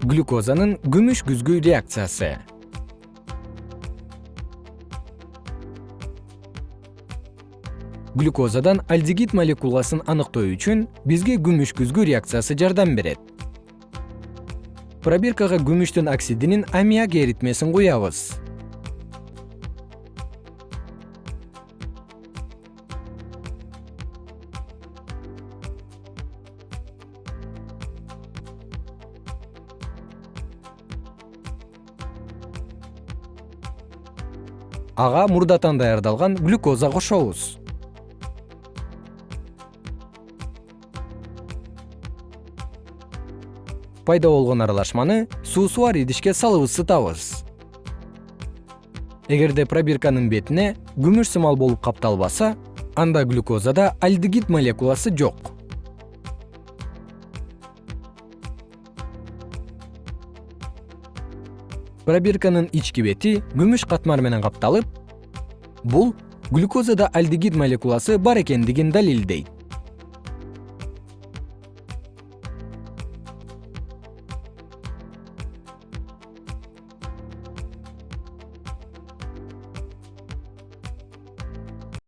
глюкозанын күмүш күзгү реакциясы. Глюкозадан альдегид молекуласын аныктоо үчүн бизге күмүш күзгү реакциясы жардам берет. Пробиркага күмүштүн оксидинин аммиак эритмесин куябыз ага мурдатан даярдалган глюкоза кошобуз. Пайда болгон аралашманы суусу бар идишке салып ысытабыз эгерде пробирканын бетине күмүш сымал болуп капталбаса анда глюкозада альдегид молекуласы жок пробирканын ички бети күмүш катмар менен капталып бул глюкозада альдегид молекуласы бар экендигин далилдейт